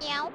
喵